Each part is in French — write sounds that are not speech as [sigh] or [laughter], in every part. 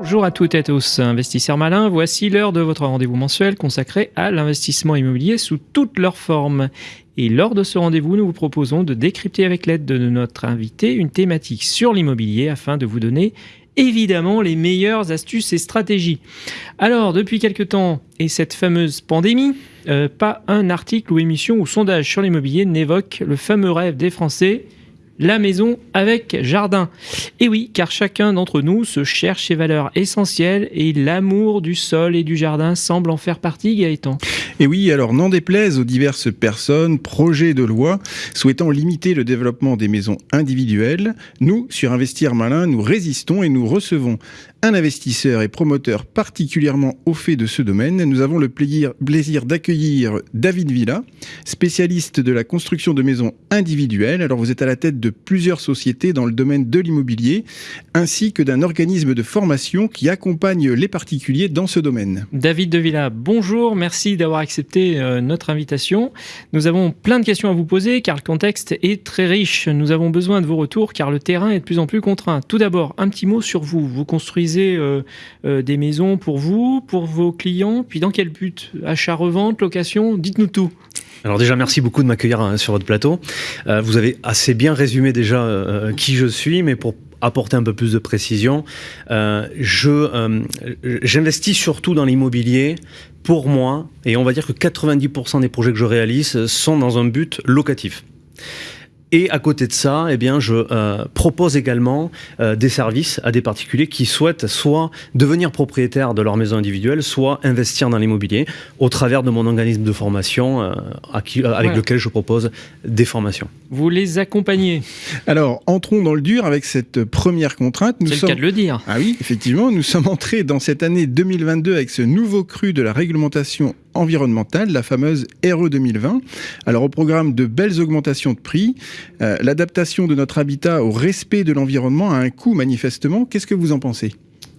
Bonjour à toutes et à tous, investisseurs malins, voici l'heure de votre rendez-vous mensuel consacré à l'investissement immobilier sous toutes leurs formes. Et lors de ce rendez-vous, nous vous proposons de décrypter avec l'aide de notre invité une thématique sur l'immobilier afin de vous donner évidemment les meilleures astuces et stratégies. Alors, depuis quelque temps, et cette fameuse pandémie, euh, pas un article ou émission ou sondage sur l'immobilier n'évoque le fameux rêve des Français la maison avec jardin. Et oui, car chacun d'entre nous se cherche ses valeurs essentielles et l'amour du sol et du jardin semble en faire partie, Gaëtan. Et oui, alors n'en déplaise aux diverses personnes, projets de loi souhaitant limiter le développement des maisons individuelles, nous, sur Investir Malin, nous résistons et nous recevons un investisseur et promoteur particulièrement au fait de ce domaine. Nous avons le plaisir d'accueillir David Villa, spécialiste de la construction de maisons individuelles. Alors vous êtes à la tête de plusieurs sociétés dans le domaine de l'immobilier, ainsi que d'un organisme de formation qui accompagne les particuliers dans ce domaine. David de Villa, bonjour, merci d'avoir accepté euh, notre invitation. Nous avons plein de questions à vous poser car le contexte est très riche. Nous avons besoin de vos retours car le terrain est de plus en plus contraint. Tout d'abord, un petit mot sur vous. Vous construisez euh, euh, des maisons pour vous, pour vos clients? Puis dans quel but? Achat, revente, location? Dites-nous tout. Alors déjà, merci beaucoup de m'accueillir hein, sur votre plateau. Euh, vous avez assez bien résumé déjà qui je suis, mais pour apporter un peu plus de précision, je j'investis surtout dans l'immobilier pour moi, et on va dire que 90% des projets que je réalise sont dans un but locatif. Et à côté de ça, eh bien, je euh, propose également euh, des services à des particuliers qui souhaitent soit devenir propriétaires de leur maison individuelle, soit investir dans l'immobilier au travers de mon organisme de formation euh, avec lequel je propose des formations. Vous les accompagnez Alors, entrons dans le dur avec cette première contrainte. C'est le cas de le dire. Ah oui, effectivement, nous sommes entrés dans cette année 2022 avec ce nouveau cru de la réglementation environnementale, la fameuse RE 2020. Alors au programme de belles augmentations de prix, euh, l'adaptation de notre habitat au respect de l'environnement a un coût manifestement. Qu'est-ce que vous en pensez?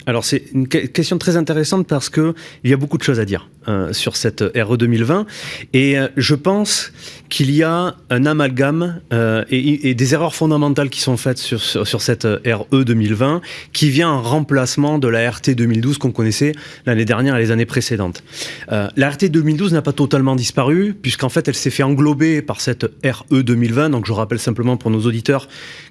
Alors c'est une question très intéressante parce que il y a beaucoup de choses à dire euh, sur cette RE 2020 et euh, je pense qu'il y a un amalgame euh, et, des erreurs fondamentales qui sont faites sur, sur, cette RE 2020 qui vient en remplacement de la RT 2012 qu'on connaissait l'année dernière et les années précédentes. la RT 2012 n'a pas totalement disparu puisqu'en fait elle s'est fait englober par cette RE 2020 donc je rappelle simplement pour nos auditeurs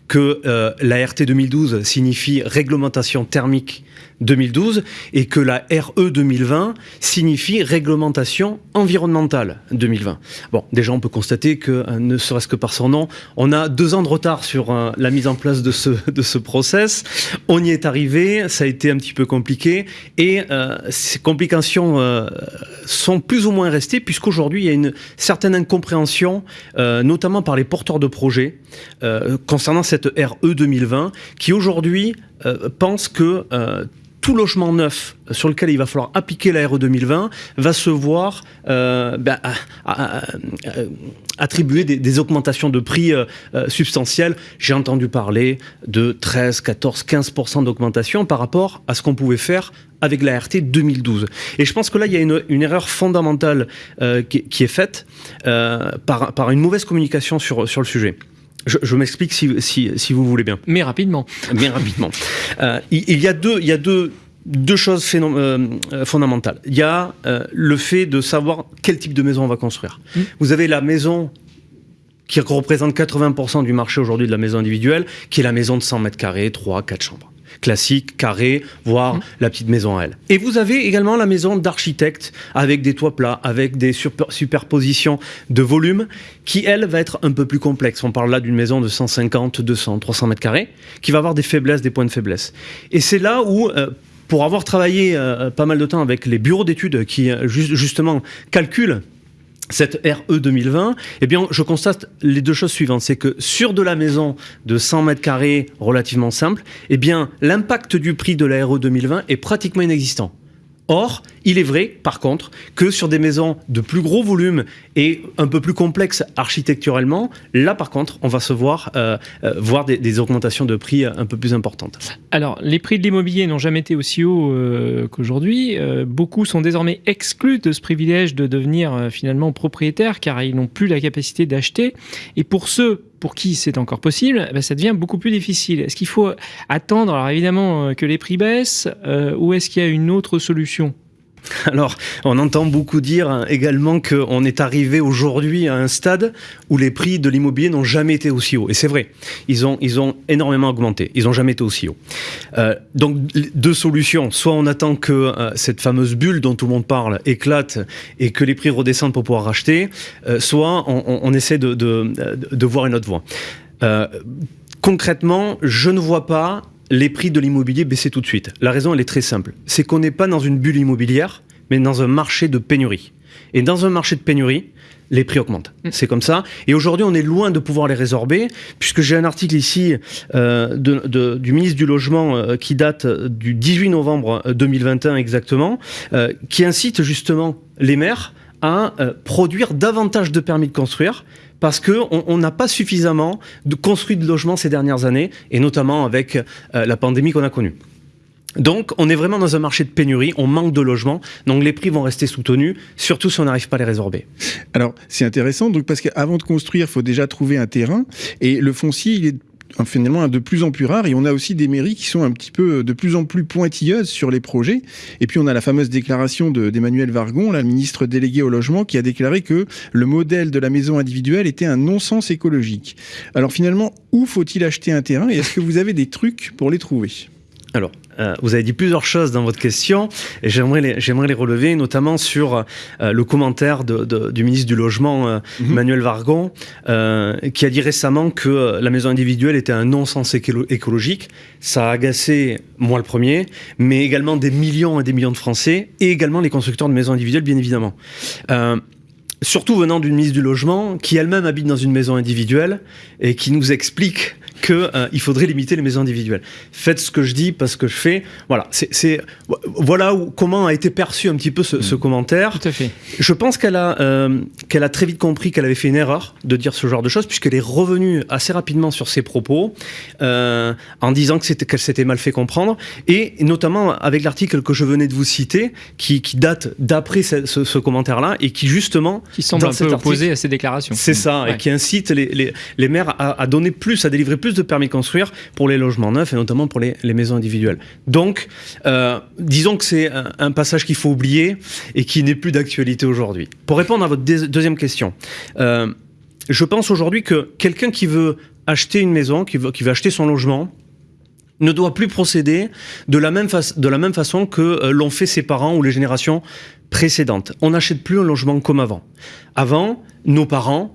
que la RT 2012 signifie réglementation thermique 2012 et que la RE 2020 signifie réglementation environnementale 2020. Bon, déjà on peut constater que, euh, ne serait-ce que par son nom, on a deux ans de retard sur euh, la mise en place de ce, de ce process. On y est arrivé, ça a été un petit peu compliqué et euh, ces complications sont plus ou moins restées puisqu'aujourd'hui il y a une certaine incompréhension, notamment par les porteurs de projets, concernant cette RE 2020 qui aujourd'hui pensent que tout logement neuf sur lequel il va falloir appliquer la RE 2020 va se voir euh, ben, attribuer des, augmentations de prix euh, euh, substantielles. J'ai entendu parler de 13, 14, 15% d'augmentation par rapport à ce qu'on pouvait faire avec la RT 2012. Et je pense que là, il y a une, erreur fondamentale qui, est faite par, une mauvaise communication sur le sujet. Je, m'explique si, si, si, vous voulez bien. Mais rapidement. Bien rapidement. Euh, il, y a deux, il y a deux, deux choses euh, euh, fondamentales. Il y a le fait de savoir quel type de maison on va construire. Mmh. Vous avez la maison qui représente 80% du marché aujourd'hui de la maison individuelle, qui est la maison de 100 mètres carrés, 3, 4 chambres classique, carré, voire mmh. la petite maison à elle. Et vous avez également la maison d'architecte avec des toits plats, avec des superpositions de volume, qui elle va être un peu plus complexe. On parle là d'une maison de 150, 200, 300 mètres carrés, qui va avoir des faiblesses, des points de faiblesse. Et c'est là où euh, pour avoir travaillé euh, pas mal de temps avec les bureaux d'études qui euh, justement calculent cette RE 2020, eh bien, je constate les deux choses suivantes. C'est que sur de la maison de 100 mètres carrés relativement simple, eh bien, l'impact du prix de la RE 2020 est pratiquement inexistant. Or, il est vrai, par contre, que sur des maisons de plus gros volume et un peu plus complexes architecturellement, là, par contre, on va se voir, euh, euh, voir des, augmentations de prix un peu plus importantes. Alors, les prix de l'immobilier n'ont jamais été aussi hauts euh, qu'aujourd'hui. beaucoup sont désormais exclus de ce privilège de devenir finalement propriétaire car ils n'ont plus la capacité d'acheter. Et pour ceux pour qui c'est encore possible, eh ben, ça devient beaucoup plus difficile. Est-ce qu'il faut attendre, alors évidemment, que les prix baissent, ou est-ce qu'il y a une autre solution? [laughs] Alors, on entend beaucoup dire hein, également qu'on est arrivé aujourd'hui à un stade où les prix de l'immobilier n'ont jamais été aussi hauts. Et c'est vrai, ils ont, ils ont énormément augmenté. Ils n'ont jamais été aussi hauts. Euh, donc, deux solutions. Soit on attend que euh, cette fameuse bulle dont tout le monde parle éclate et que les prix redescendent pour pouvoir racheter, euh, soit on, essaie de, de, voir une autre voie. concrètement, je ne vois pas les prix de l'immobilier baissaient tout de suite. La raison, elle est très simple. C'est qu'on n'est pas dans une bulle immobilière, mais dans un marché de pénurie. Et dans un marché de pénurie, les prix augmentent. Mm. C'est comme ça. Et aujourd'hui, on est loin de pouvoir les résorber, puisque j'ai un article ici euh, du ministre du Logement euh, qui date du 18 novembre 2021 exactement, euh, qui incite justement les maires à produire davantage de permis de construire parce qu'on n'a pas suffisamment de construit de logements ces dernières années, et notamment avec euh, la pandémie qu'on a connue. Donc, on est vraiment dans un marché de pénurie, on manque de logements, donc les prix vont rester soutenus, surtout si on n'arrive pas à les résorber. Alors, c'est intéressant, donc parce qu'avant de construire, il faut déjà trouver un terrain, et le foncier, il est finalement de plus en plus rare et on a aussi des mairies qui sont un petit peu de plus en plus pointilleuses sur les projets. Et puis on a la fameuse déclaration d'Emmanuel Vargon, la ministre déléguée au logement, qui a déclaré que le modèle de la maison individuelle était un non-sens écologique. Alors finalement, où faut-il acheter un terrain et est-ce que vous avez des trucs pour les trouver? Alors, euh, vous avez dit plusieurs choses dans votre question et j'aimerais les, j'aimerais les relever, notamment sur euh, le commentaire de, du ministre du Logement, euh, mhm. Emmanuel Vargon, qui a dit récemment que la maison individuelle était un non-sens écologique. Ça a agacé moi le premier, mais également des millions et des millions de Français et également les constructeurs de maisons individuelles, bien évidemment surtout venant d'une ministre du Logement qui elle-même habite dans une maison individuelle et qui nous explique qu'il euh, faudrait limiter les maisons individuelles. Faites ce que je dis parce que je fais. Voilà, c'est voilà où, comment a été perçu un petit peu ce, mm. commentaire. Tout à fait. Je pense qu'elle a euh, qu'elle a très vite compris qu'elle avait fait une erreur de dire ce genre de choses puisqu'elle est revenue assez rapidement sur ses propos euh, en disant que c'était qu'elle s'était mal fait comprendre et notamment avec l'article que je venais de vous citer qui, qui date d'après ce, ce, commentaire-là et qui justement qui semble un peu opposé à ces déclarations. C'est ça et qui incite les, les, les maires à, à donner plus, à délivrer plus de permis de construire pour les logements neufs et notamment pour les, maisons individuelles. Donc, euh, disons que c'est un, passage qu'il faut oublier et qui n'est plus d'actualité aujourd'hui. Pour répondre à votre deuxième question, euh, je pense aujourd'hui que quelqu'un qui veut acheter une maison, qui veut, qui veut acheter son logement, ne doit plus procéder de la même, de la même façon que euh, l'ont fait ses parents ou les générations précédentes. On n'achète plus un logement comme avant. Avant, nos parents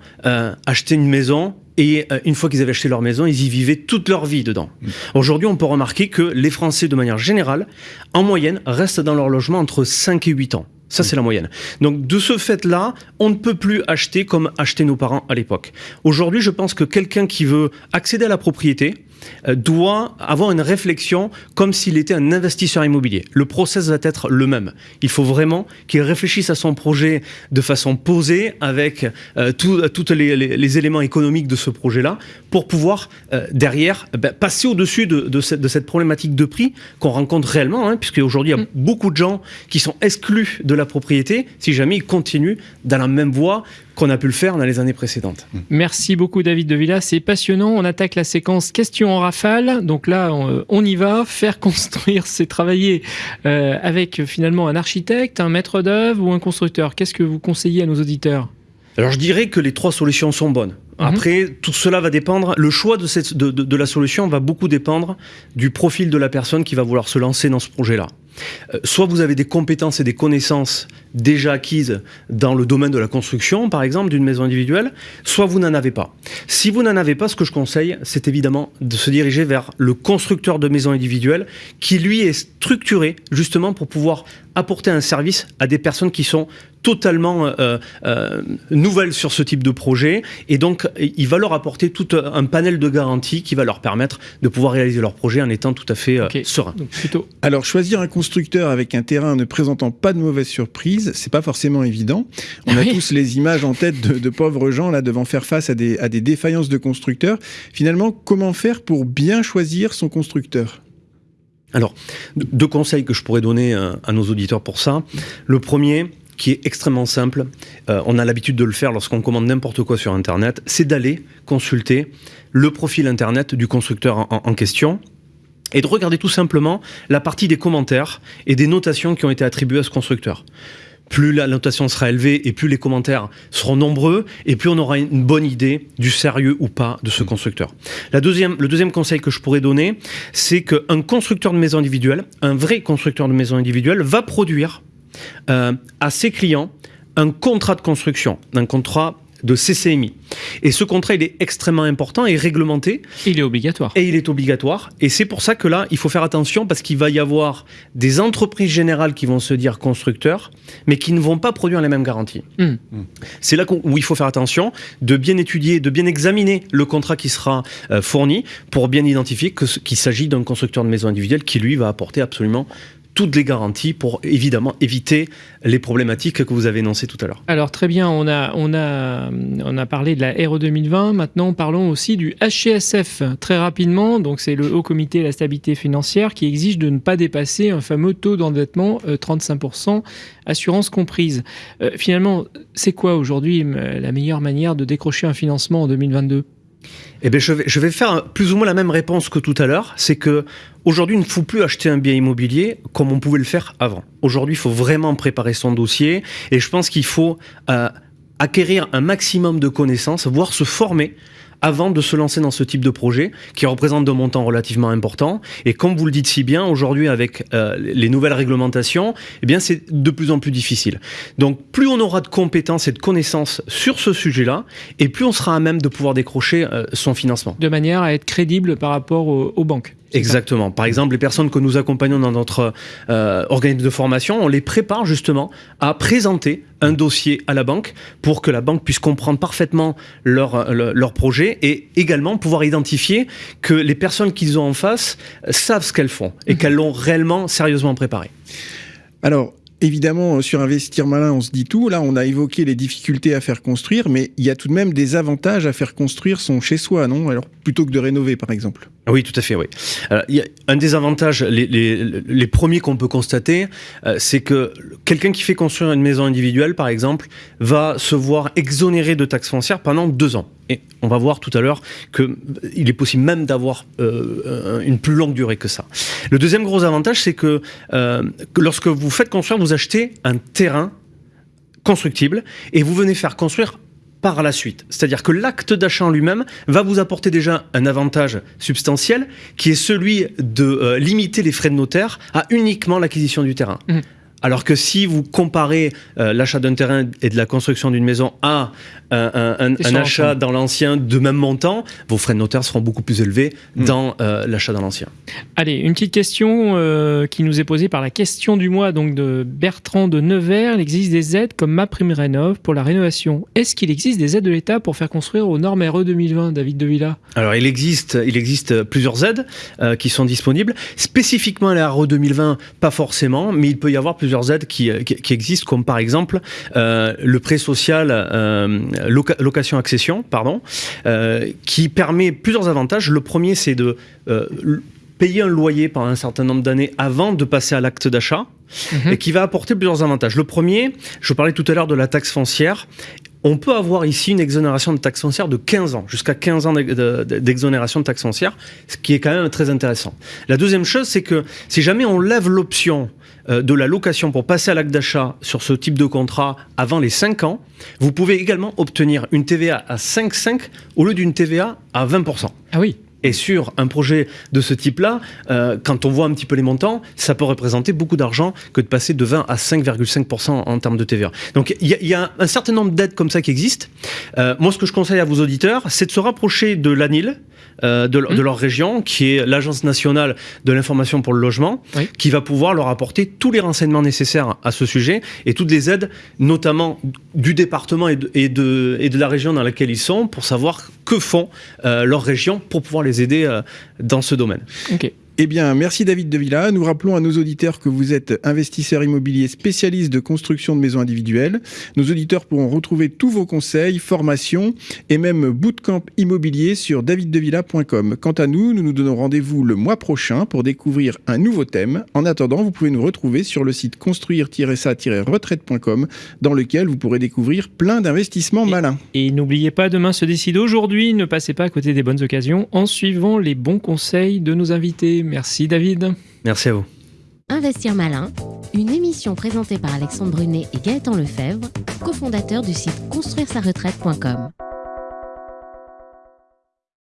achetaient une maison et euh, une fois qu'ils avaient acheté leur maison, ils y vivaient toute leur vie dedans. Mm. Aujourd'hui, on peut remarquer que les Français, de manière générale, en moyenne, restent dans leur logement entre 5 et 8 ans. Ça, mm. c'est la moyenne. Donc, de ce fait-là, on ne peut plus acheter comme achetaient nos parents à l'époque. Aujourd'hui, je pense que quelqu'un qui veut accéder à la propriété, euh, doit avoir une réflexion comme s'il était un investisseur immobilier. Le process va être le même. Il faut vraiment qu'il réfléchisse à son projet de façon posée avec euh, tous les, éléments économiques de ce projet-là pour pouvoir euh, derrière ben, passer au-dessus de, cette, problématique de prix qu'on rencontre réellement, hein, puisque aujourd'hui il y a mm. beaucoup de gens qui sont exclus de la propriété si jamais ils continuent dans la même voie qu'on a pu le faire dans les années précédentes. Merci beaucoup David de Villa, c'est passionnant. On attaque la séquence questions en rafale. Donc là, on, y va. Faire [laughs] construire, c'est travailler euh, avec finalement un architecte, un maître d'œuvre ou un constructeur. Qu'est-ce que vous conseillez à nos auditeurs? Alors je dirais que les trois solutions sont bonnes. Mhm. Après, tout cela va dépendre, le choix de, cette, de, la solution va beaucoup dépendre du profil de la personne qui va vouloir se lancer dans ce projet-là. Euh, soit vous avez des compétences et des connaissances déjà acquises dans le domaine de la construction, par exemple, d'une maison individuelle, soit vous n'en avez pas. Si vous n'en avez pas, ce que je conseille, c'est évidemment de se diriger vers le constructeur de maisons individuelles qui, lui, est structuré justement pour pouvoir apporter un service à des personnes qui sont totalement euh, euh, nouvelles sur ce type de projet et donc il va leur apporter tout un panel de garanties qui va leur permettre de pouvoir réaliser leur projet en étant tout à fait serein. plutôt... Alors choisir un constructeur avec un terrain ne présentant pas de mauvaise surprise, c'est pas forcément évident. On a tous les images en tête de, pauvres gens là devant faire face à des, défaillances de constructeurs. Finalement, comment faire pour bien choisir son constructeur? Alors, deux conseils que je pourrais donner à nos auditeurs pour ça. Le premier, qui est extrêmement simple. Euh, on a l'habitude de le faire lorsqu'on commande n'importe quoi sur Internet. C'est d'aller consulter le profil Internet du constructeur en, question et de regarder tout simplement la partie des commentaires et des notations qui ont été attribuées à ce constructeur plus la notation sera élevée et plus les commentaires seront nombreux et plus on aura une bonne idée du sérieux ou pas de ce mmh. constructeur. La deuxième, le deuxième conseil que je pourrais donner, c'est qu'un constructeur de maison individuelle, un vrai constructeur de maison individuelle, va produire euh, à ses clients un contrat de construction, un contrat de CCMI. Et ce contrat, il est extrêmement important et réglementé. Il est obligatoire. Et il est obligatoire. Et c'est pour ça que là, il faut faire attention parce qu'il va y avoir des entreprises générales qui vont se dire constructeurs, mais qui ne vont pas produire les mêmes garanties. Hmm. C'est là où il faut faire attention de bien étudier, de bien examiner le contrat qui sera euh, fourni pour bien identifier qu'il s'agit d'un constructeur de maison individuelle qui, lui, va apporter absolument toutes les garanties pour évidemment éviter les problématiques que vous avez énoncées tout à l'heure. Alors très bien, on a, on, a, on a parlé de la RE 2020, maintenant parlons aussi du HCSF très rapidement. Donc c'est le Haut Comité de la Stabilité Financière qui exige de ne pas dépasser un fameux taux d'endettement 35%, euh, assurance comprise. Euh, finalement, c'est quoi aujourd'hui euh, la meilleure manière de décrocher un financement en 2022 eh bien, je vais, je vais faire plus ou moins la même réponse que tout à l'heure. C'est que aujourd'hui, il ne faut plus acheter un bien immobilier comme on pouvait le faire avant. Aujourd'hui, il faut vraiment préparer son dossier et je pense qu'il faut euh, acquérir un maximum de connaissances, voire se former avant de se lancer dans ce type de projet qui représente de montants relativement importants. Et comme vous le dites si bien, aujourd'hui avec euh, les nouvelles réglementations, eh bien c'est de plus en plus difficile. Donc plus on aura de compétences et de connaissances sur ce sujet-là, et plus on sera à même de pouvoir décrocher euh, son financement. De manière à être crédible par rapport aux banques. Exactement. Par exemple, les personnes que nous accompagnons dans notre euh, organisme de formation, on les prépare justement à présenter un dossier à la banque pour que la banque puisse comprendre parfaitement leur, leur, projet et également pouvoir identifier que les personnes qu'ils ont en face savent ce qu'elles font et mhm. qu'elles l'ont réellement sérieusement préparé. Alors, Évidemment, sur Investir Malin, on se dit tout. Là, on a évoqué les difficultés à faire construire, mais il y a tout de même des avantages à faire construire son chez-soi, non? Alors, plutôt que de rénover, par exemple. Oui, tout à fait, oui. il y a un des avantages, les, les, premiers qu'on peut constater, euh, c'est que quelqu'un qui fait construire une maison individuelle, par exemple, va se voir exonéré de taxes foncières pendant deux ans. Et on va voir tout à l'heure qu'il euh, est possible même d'avoir euh, une plus longue durée que ça. Le deuxième gros avantage, c'est que, que lorsque vous faites construire, vous achetez un terrain constructible et vous venez faire construire par la suite. C'est-à-dire que l'acte d'achat en lui-même va vous apporter déjà un avantage substantiel qui est celui de euh, limiter les frais de notaire à uniquement l'acquisition du terrain. Mmh. Alors que si vous comparez euh, l'achat d'un terrain et de la construction d'une maison à un, achat dans l'ancien de même montant, vos frais de notaire seront beaucoup plus élevés hmm. dans euh, l'achat dans l'ancien. Allez, une petite question euh, qui nous est posée par la question du mois donc de Bertrand de Nevers. Il existe des aides comme MaPrimeRénov pour la rénovation. Est-ce qu'il existe des aides de l'État pour faire construire aux normes RE 2020, David De Villa? Alors, il existe, il existe plusieurs aides qui sont disponibles. Spécifiquement à la RE 2020, pas forcément, mais il peut y avoir plusieurs aides qui, existent, comme par exemple euh, le prêt social euh, location-accession, pardon, euh, qui permet plusieurs avantages. Le premier, c'est de payer un loyer pendant un certain nombre d'années avant de passer à l'acte d'achat. Mhm. et qui va apporter plusieurs avantages. Le premier, je parlais tout à l'heure de la taxe foncière. On peut avoir ici une exonération de taxe foncière de 15 ans, jusqu'à 15 ans d'exonération de taxe foncière, ce qui est quand même très intéressant. La deuxième chose, c'est que si jamais on lève l'option euh, de la location pour passer à l'acte d'achat sur ce type de contrat avant les 5 ans, vous pouvez également obtenir une TVA à 5,5 au lieu d'une TVA à 20%. Ah oui et sur un projet de ce type-là, euh, quand on voit un petit peu les montants, ça peut représenter beaucoup d'argent que de passer de 20 à 5,5% en termes de TVA. Donc il y, a un certain nombre d'aides comme ça qui existent. Euh, moi, ce que je conseille à vos auditeurs, c'est de se rapprocher de l'ANIL, euh, de, mmh. leur région, qui est l'Agence nationale de l'information pour le logement, qui va pouvoir leur apporter tous les renseignements nécessaires à ce sujet et toutes les aides, notamment du département et de, et de, et de la région dans laquelle ils sont, pour savoir que font euh, leur région pour pouvoir les aider euh, dans ce domaine. Eh bien, merci David De Villa. Nous rappelons à nos auditeurs que vous êtes investisseur immobilier spécialiste de construction de maisons individuelles. Nos auditeurs pourront retrouver tous vos conseils, formations et même bootcamp immobilier sur daviddevilla.com. Quant à nous, nous nous donnons rendez-vous le mois prochain pour découvrir un nouveau thème. En attendant, vous pouvez nous retrouver sur le site construire-ça-retraite.com dans lequel vous pourrez découvrir plein d'investissements malins. Et n'oubliez pas, demain se décide aujourd'hui. Ne passez pas à côté des bonnes occasions en suivant les bons conseils de nos invités. Merci David. Merci à vous. Investir malin, une émission présentée par Alexandre Brunet et Gaëtan Lefebvre, cofondateurs du site construire-sa-retraite.com.